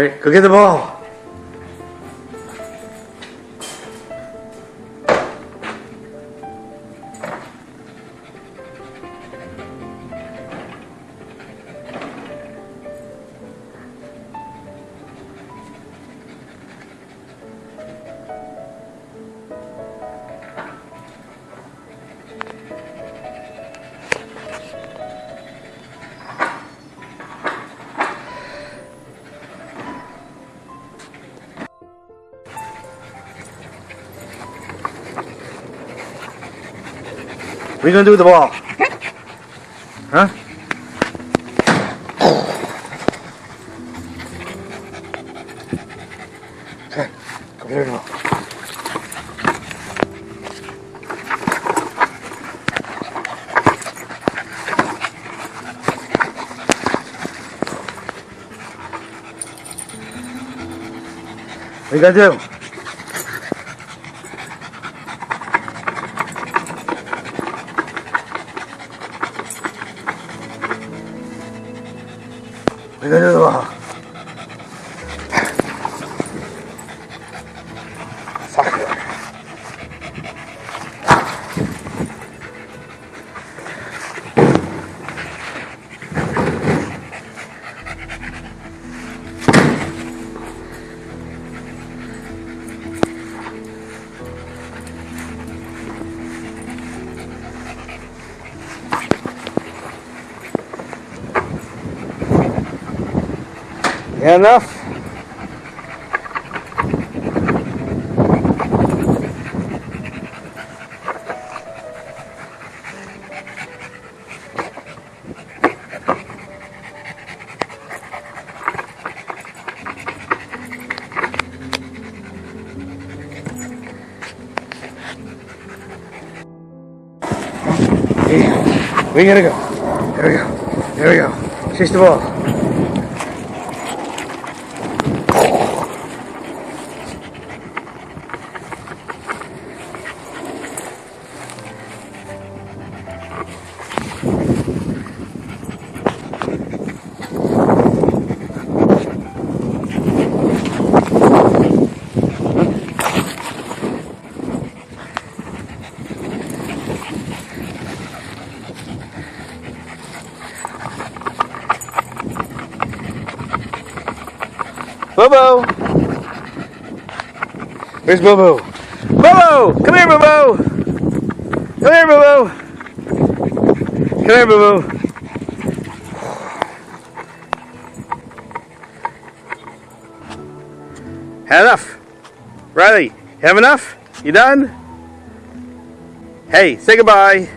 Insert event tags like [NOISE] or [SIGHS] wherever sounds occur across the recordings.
right, go get the are you gonna do with the ball? Huh? Get the ball. What you gonna do? Enough? We gotta go. There we go. There we go. Chase the ball. Bobo! Where's Bobo? Bobo! Come here, Bobo! Come here, Bobo! Come here, Bobo! Had enough. Riley, have enough? You done? Hey, say goodbye.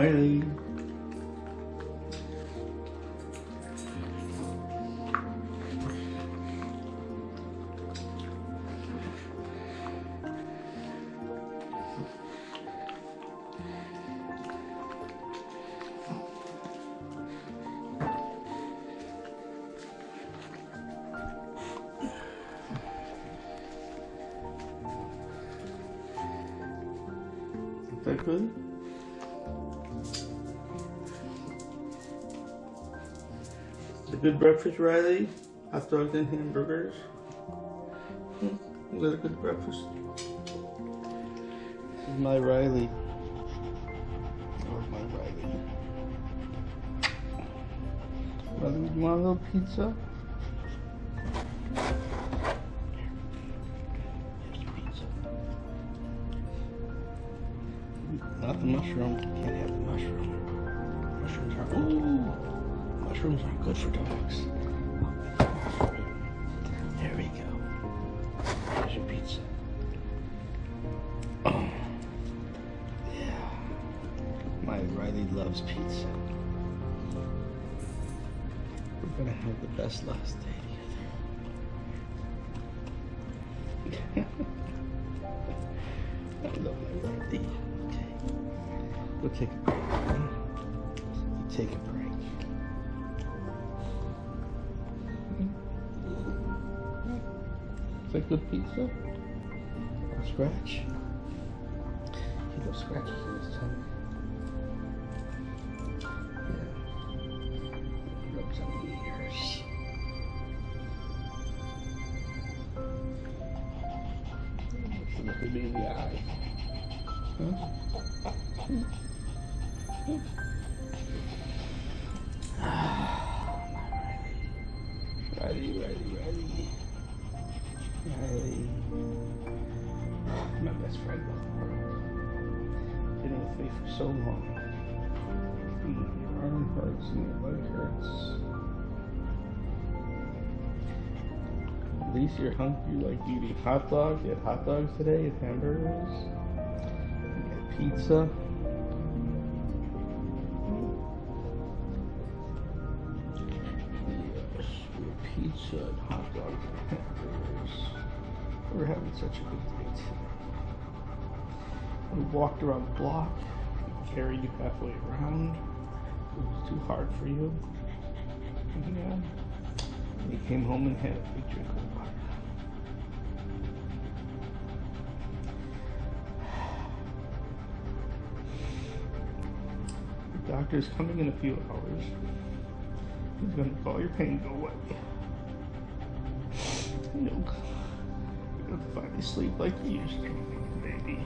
Riley. Good breakfast, Riley. Hot dogs and hamburgers. Was that a good breakfast? This is my Riley. Or my Riley. Riley, you want a little pizza? Mushrooms aren't good for dogs. There we go. Here's your pizza. Oh. Yeah. My Riley loves pizza. We're gonna have the best last day together. [LAUGHS] I love my Riley. Okay. We'll take a break. You take a break. Is that good pizza? Or scratch? He loves scratches in his tummy. Yeah. Rubs on the ears. Look at me in the eye. Huh? Hmm. Hmm. Best friend in the world. Been with me for so long. Your arm hurts and your leg hurts. At least you're hungry like eating hot dogs. You had hot dogs today and hamburgers. You got pizza. Had pizza and hot dogs and hamburgers. We're having such a good day today. We walked around the block, carried you halfway around. It was too hard for you. Yeah. We came home and had a big drink of water. The doctor's coming in a few hours. He's gonna make all your pain go away. And You'll, you'll finally sleep like you used to, baby.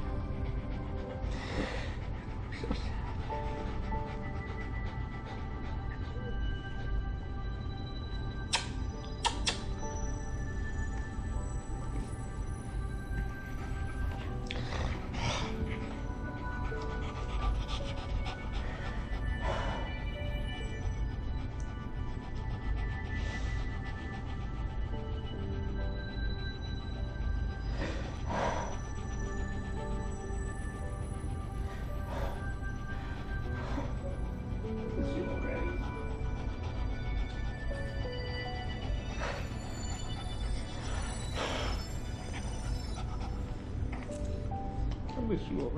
Miss you.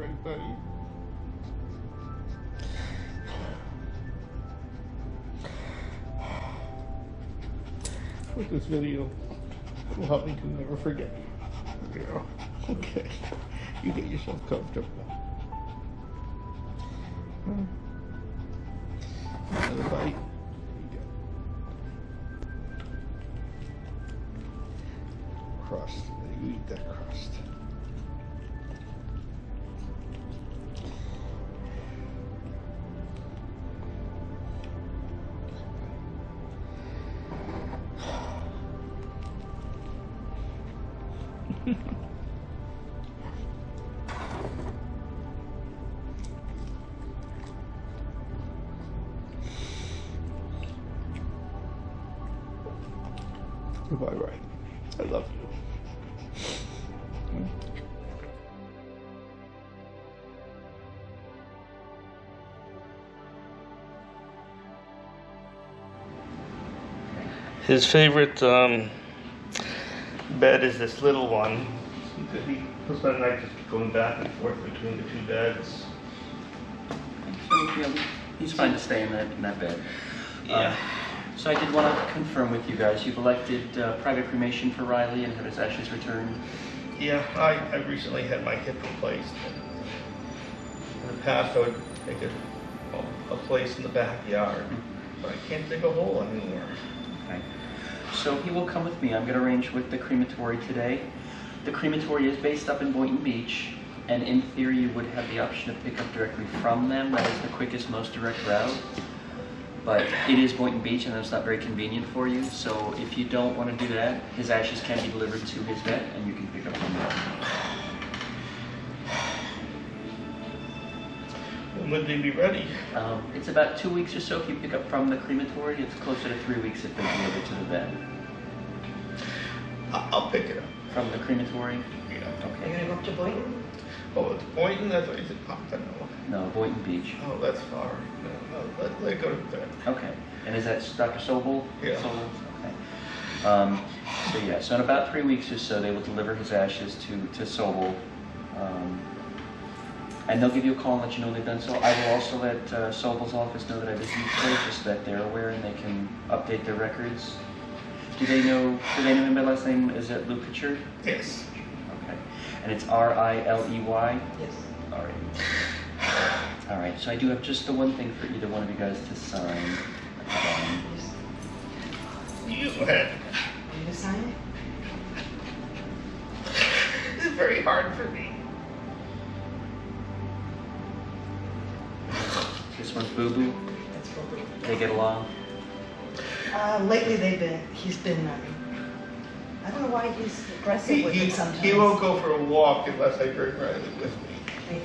With this video, will help me to never forget you. Yeah. Okay. You get yourself comfortable. [LAUGHS] Goodbye, Ray. I love you. His favorite um bed is this little one. He, he spent the night just going back and forth between the two beds. So, he's fine to stay in that, in that bed. Yeah. Uh, So I did want to confirm with you guys, you've elected uh, private cremation for Riley and have his ashes returned. Yeah, I, I recently had my hip replaced. In the past, I would make a, a place in the backyard, but I can't dig a hole anymore. Okay. So he will come with me. I'm going to arrange with the crematory today. The crematory is based up in Boynton Beach, and in theory, you would have the option to pick up directly from them. That is the quickest, most direct route. But it is Boynton Beach, and that's not very convenient for you. So if you don't want to do that, his ashes can be delivered to his vet, and you can pick up from there. When would they be ready? Um, it's about two weeks or so if you pick up from the crematory. It's closer to three weeks if they deliver to the vet. From the crematory? Yeah. Are you Okay. gonna go up to Boynton? Oh, it's Boynton, that's what, is it Pompano? No, Boynton Beach. Oh, that's far. No, no, let, let go to that. Okay. And is that Dr. Sobel? Yeah. Sobel? Okay. Um, so yeah, so in about three weeks or so, they will deliver his ashes to, to Sobel. Um, and they'll give you a call and let you know they've done so. I will also let uh, Sobel's office know that I visited today, just so that they're aware and they can update their records. Do they know, do they know him by last name? Is it Lou Pritchard? Yes. Okay. And it's R-I-L-E-Y? Yes. All right. All right, so I do have just the one thing for either one of you guys to sign. Um, You had. Are you gonna sign it? It's very hard for me. This one's Boo Boo. That's what They get along. Uh, lately they've been, he's been, um, I don't know why he's aggressive He, with he, it sometimes. he won't go for a walk unless I bring Riley with me.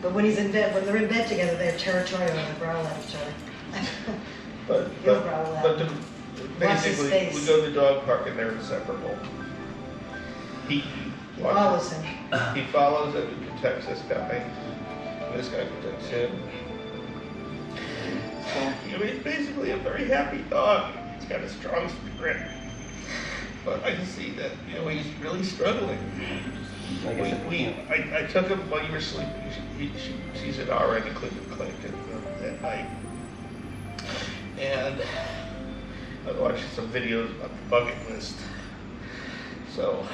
But when he's in bed, when they're in bed together, they're territorial and they growl at each other. [LAUGHS] But, He'll but, growl at but the, basically, we go to the dog park and they're inseparable. He, He follows him. He follows and he protects this guy. This guy protects him. So, I mean, he's basically a very happy dog. He's got a strong spirit. But I can see that, you know, he's really struggling. like I We, I, I took him while you were sleeping. She, he, she, she's at RN in Cleveland Clinic at, night. And I was watching some videos about the bucket list. So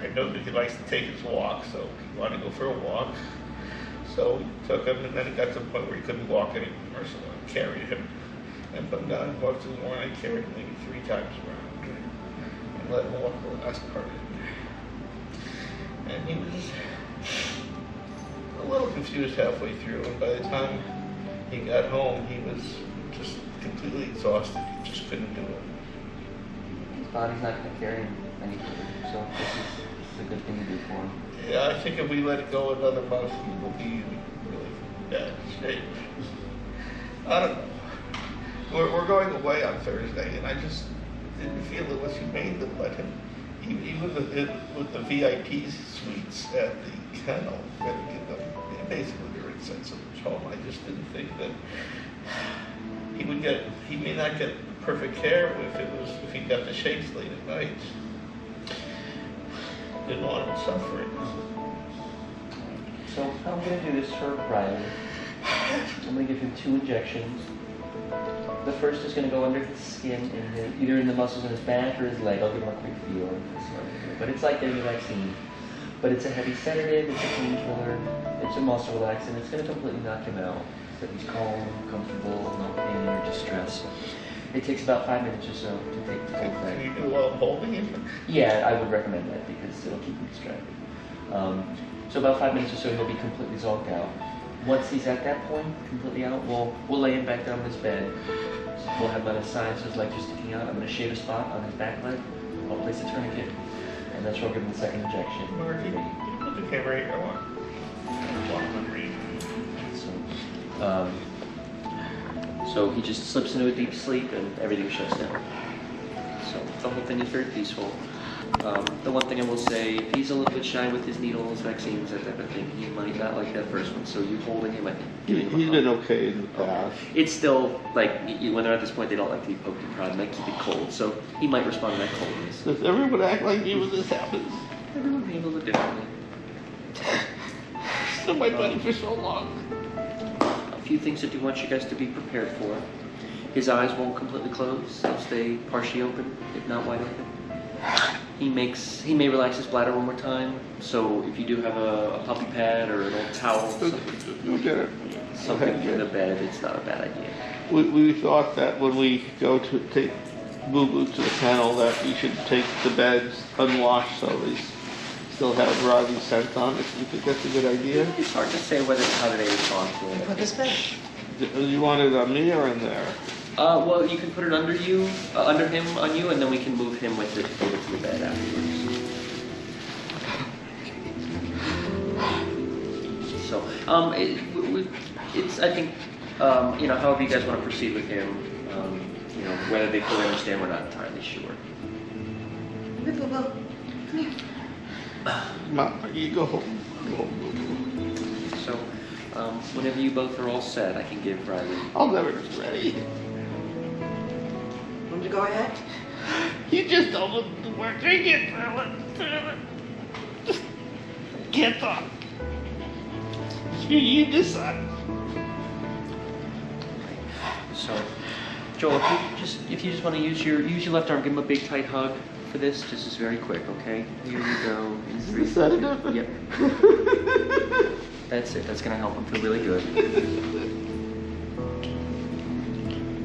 I know that he likes to take his walk, so he wanted to go for a walk. So we took him, and then it got to the point where he couldn't walk anymore, so I carried him and put him down and walked to the morning. I carried him maybe three times around and let him walk the last part it. And he was a little confused halfway through, and by the time he got home, he was just completely exhausted. He just couldn't do it. his body's not going to carry him any further, so this is, this is a good thing to do for him. Yeah, I think if we let it go another month, he will be in really bad shape. I don't know. We're, we're going away on Thursday, and I just didn't feel it was humane to let him, even with the, with the VIP suites at the kennel, give them basically their insensitive home. I just didn't think that he would get, he may not get perfect care if it was, if he got the shakes late at night. Didn't want him suffering. So I'm going to do this for Riley. I'm going to give him two injections. The first is going to go under his skin, in his, either in the muscles in his back or his leg. I'll give him a quick feel. of this one. But it's like getting a vaccine. But it's a heavy sedative, it's a painkiller, it's a muscle relaxant. It's going to completely knock him out. So he's calm, comfortable, no pain or distress. It takes about five minutes or so to take the full Can effect. you do while holding him? Yeah, I would recommend that because it'll keep him distracted. Um, so about five minutes or so, he'll be completely zonked out. Once he's at that point, completely out, we'll we'll lay him back down on his bed. We'll have him on his side, so his legs are sticking out. I'm going to shave a spot on his back leg. I'll place a tourniquet, and that's where I'll give him the second injection. Marty, can you put the camera here? I want, I want him to read. So, um, so he just slips into a deep sleep, and everything shuts down. So the whole thing is very peaceful. Um, the one thing I will say, if he's a little bit shy with his needles, vaccines, that type of thing, he might not like that first one. So you holding him, He, giving him a he's hug. been okay in the past. It's still like y- y- when they're at this point, they don't like to be poked and prodded, and they keep it cold. So he might respond to that coldness. Does everyone act like me when this happens? Everyone handles it differently. [LAUGHS] It's been my buddy for so long. A few things I do want you guys to be prepared for. His eyes won't completely close; they'll stay partially open, if not wide open. [SIGHS] [SIGHS] [SIGHS] He makes he may relax his bladder one more time. So if you do have a, a puppy pad or an old towel, something, You'll get it. something for the bed, it's not a bad idea. We, we thought that when we go to take Boo Boo to the kennel, that we should take the beds unwashed so they still have Riley's scent on it. You think that's a good idea? It's hard to say whether it's how today has gone for And him. put this bed. Do you want it on me or in there? Uh, well, you can put it under you, uh, under him, on you, and then we can move him with it over to the bed afterwards. So, um, it, we- we, it's, I think, um, you know, however you guys want to proceed with him, um, you know, whether they fully understand, we're not entirely sure. Boo, boo, boo. Come here. Mom, you go home. Go home, Boo Boo. So, um, whenever you both are all set, I can give Riley. I'll never be ready. Want me to go ahead? You just don't want to work. I can't do it. Can't talk. You, you decide. So, Joel, if you just if you just want to use your use your left arm, give him a big tight hug for this. Just is very quick, okay? Here we go. In three. Is that enough? Yep. That's it. That's gonna help him feel really good.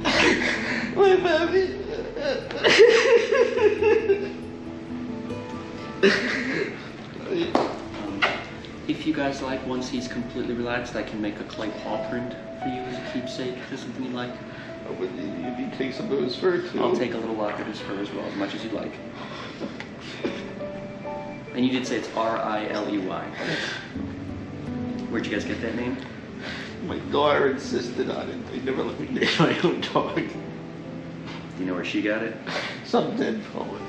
[LAUGHS] My baby. Um, if you guys like, once he's completely relaxed, I can make a clay paw print for you as a keepsake. There's something you like, Oh, but you, you take some of his fur too. I'll take a little lock of his fur as well, as much as you'd like. And you did say it's R I L E Y. Where'd you guys get that name? My daughter insisted on it. They never let me name my own dog. You know where she got it? Some dead poet.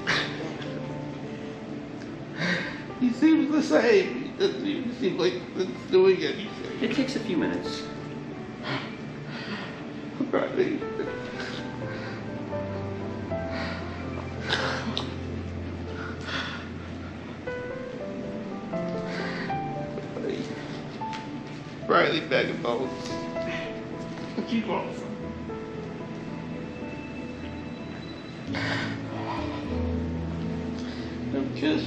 He seems the same. He doesn't even seem like it's doing anything. It takes a few minutes. Right. Riley bag of bones. What you want? You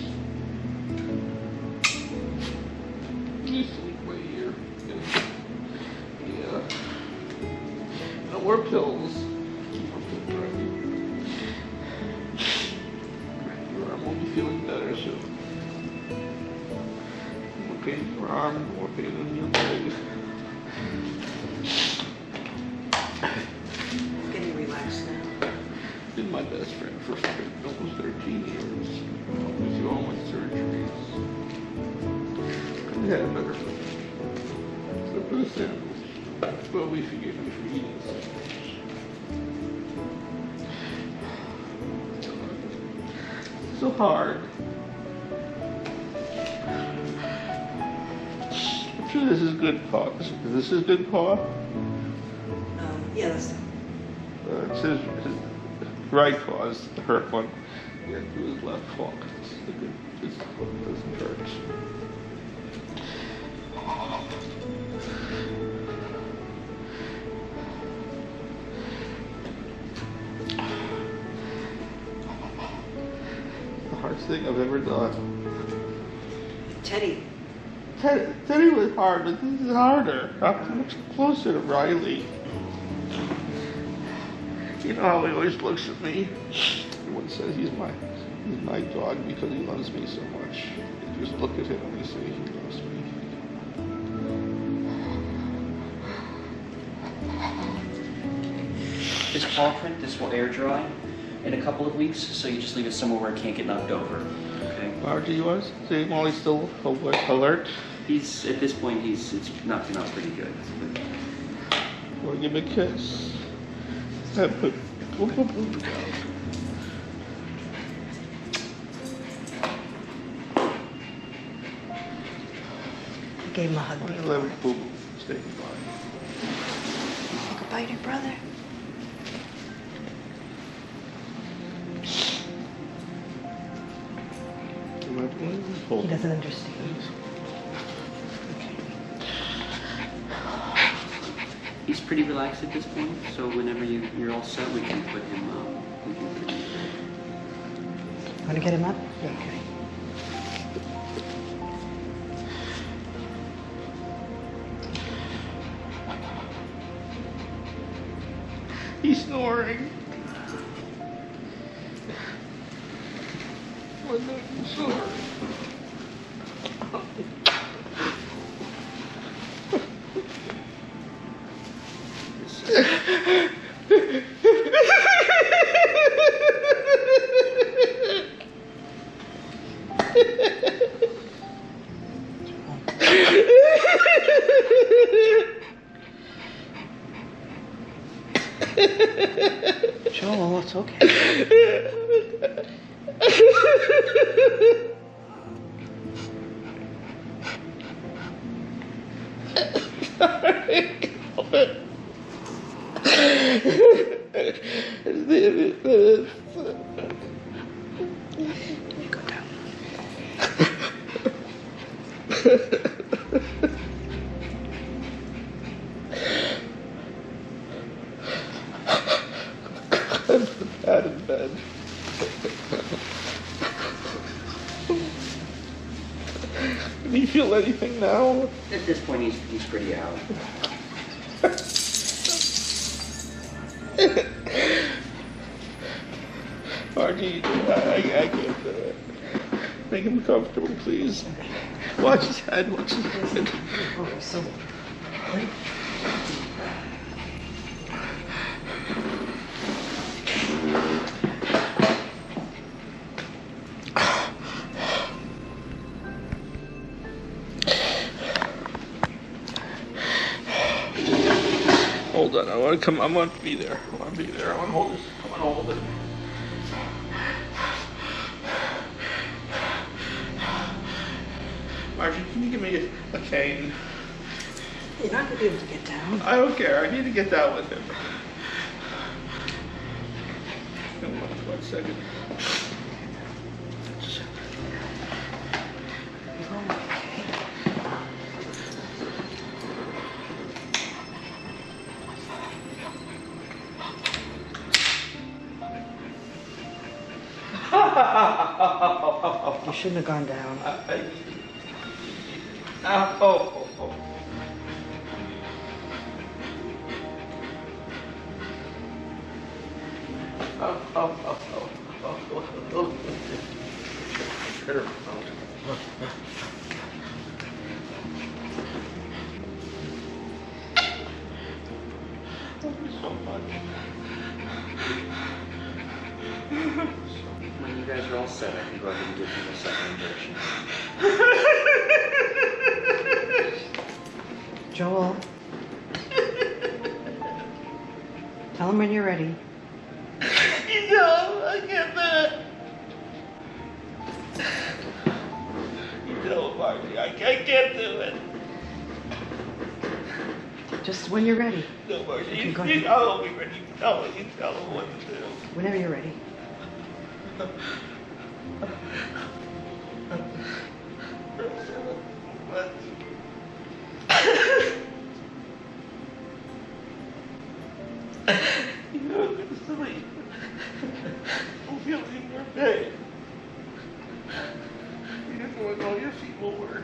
sleep right here. Yeah. No more pills. Couldn't have better friend. Except for the sandals. But we forgive you for eating so. So hard. I'm sure this is good paw. Is this is good paw? Um, yeah, that's Uh, it says his right paw is the hurt one. Yeah, do his left paw is the good. This one doesn't hurt. The hardest thing I've ever done. Teddy. Teddy, Teddy was hard, but this is harder. I'm much closer to Riley. You know how he always looks at me? Everyone says he's my he's my dog because he loves me so much. You just look at him and you say he loves me. this paw print, this will air dry in a couple of weeks, so you just leave it somewhere where it can't get knocked over. Okay. How old he was? See, Molly's still alert? He's, at this point, he's it's knocking out pretty good. We give me a kiss? gave him a hug. Before. Look at bite your brother. Hold He doesn't understand. He's pretty relaxed at this point, so whenever you, you're all set, we can put him, up. we can put him Want to get him up? Okay. He's snoring. Why not you [LAUGHS] Out of bed. [LAUGHS] Do you feel anything now? At this point, he's, he's pretty out. Margie, I, I, I can't do it. Make him comfortable, please. Watch his head, watch his head. Oh, so. Hold on, I want to come, I want to be there. I want to be there. I want to hold me a, a cane? You're not going to be able to get down. I don't care. I need to get down with him. Come on, one second. You shouldn't have gone down. I, I, Ah, oh, ready. You, go you ahead. tell me when you tell you tell me what to do. Whenever you're ready. You feeling your pain. You're doing all your feeble work.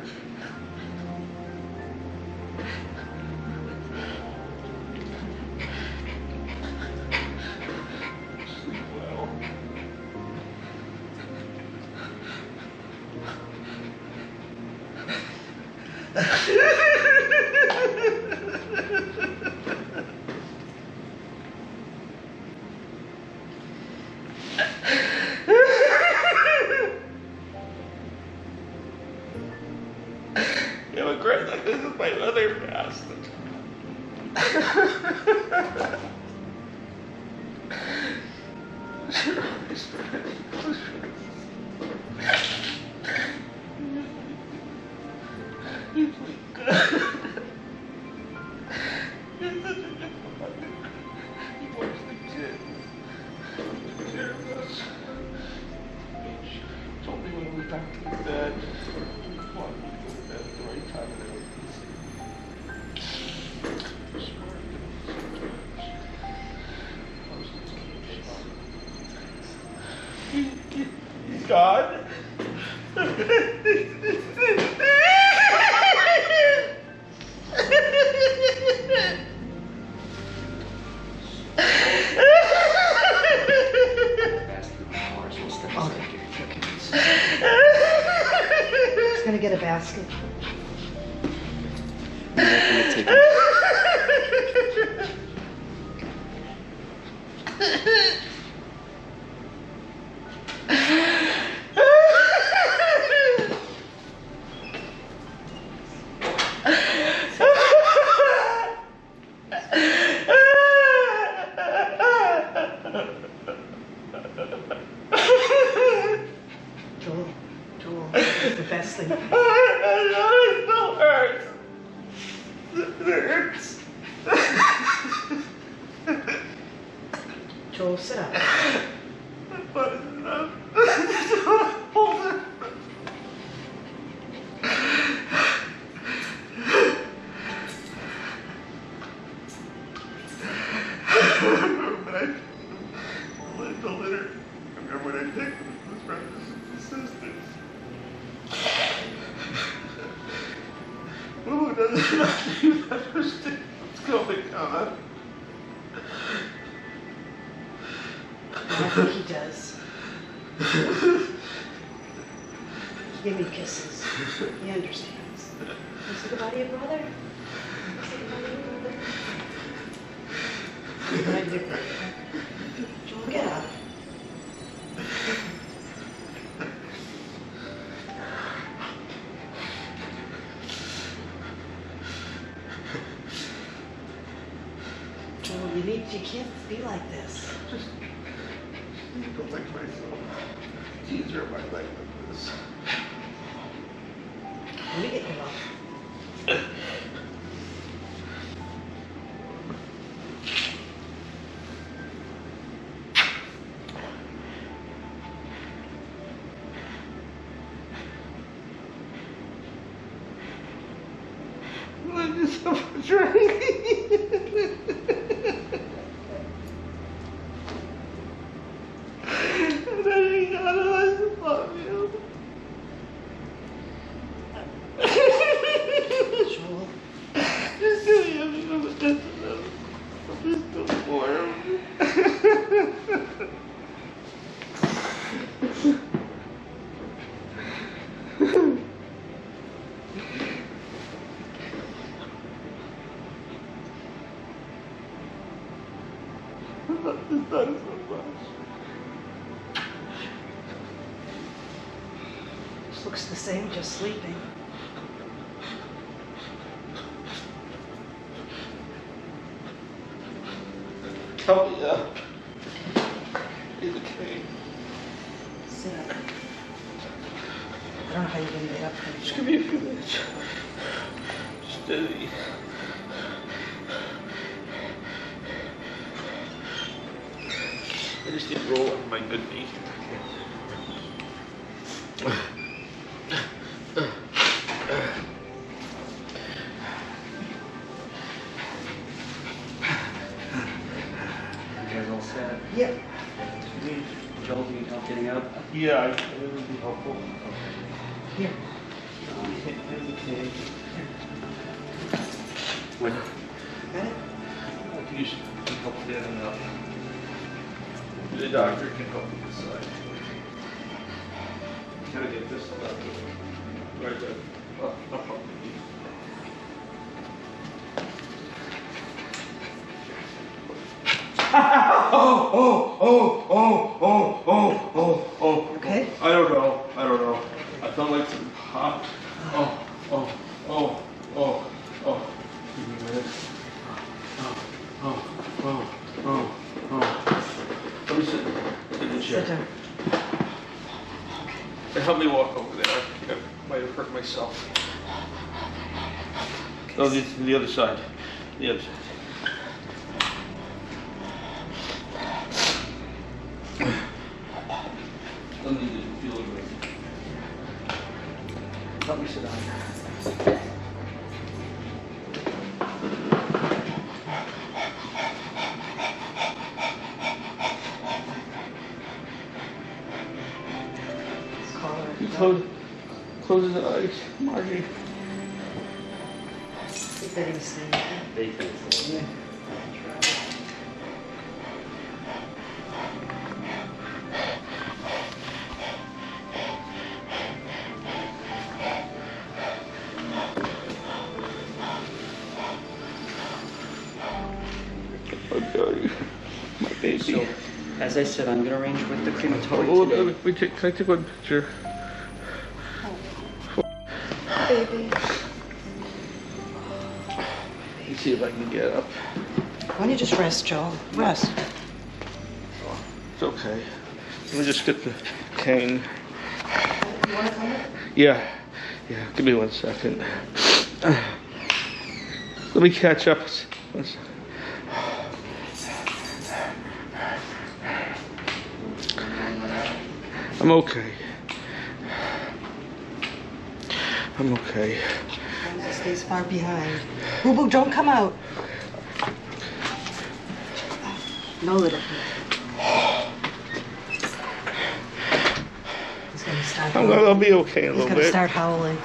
소리. The best thing. [LAUGHS] it still hurts. It hurts. Joel, sit up. complex myself. It's easier if I like this. Let me get them off. I'm just so frustrated. Tony up. He's. Sit. I don't know how you're gonna get up here. Just give me a few minutes. Steady. I just need to roll on my good knee. Okay. yeah, Oh, the, the other side. The other side. As I said, I'm gonna arrange with the Oh, crematory let today. me- we take, can I take one picture? Baby. Let me see if I can get up. Why don't you just rest, Joel? Rest. It's okay. Let me just get the cane. You want to come in? Yeah, yeah, give me one second. Let me catch up. One second. I'm okay. I'm okay. He stays far behind. Boo Boo, don't come out. No, little. He's gonna start I'm gonna. I'll be okay in a He's little gonna start howling.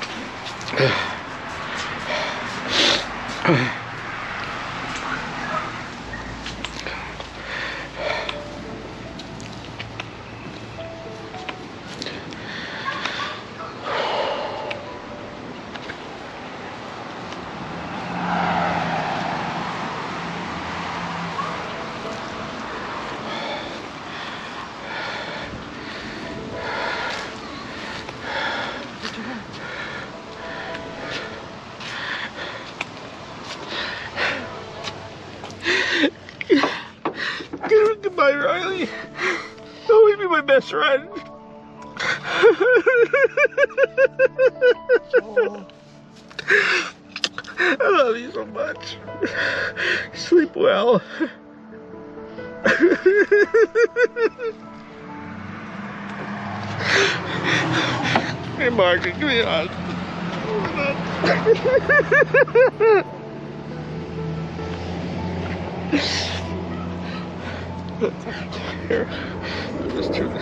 I love you so much. Sleep well. hey, Margaret, give me a hug. Here, just turn.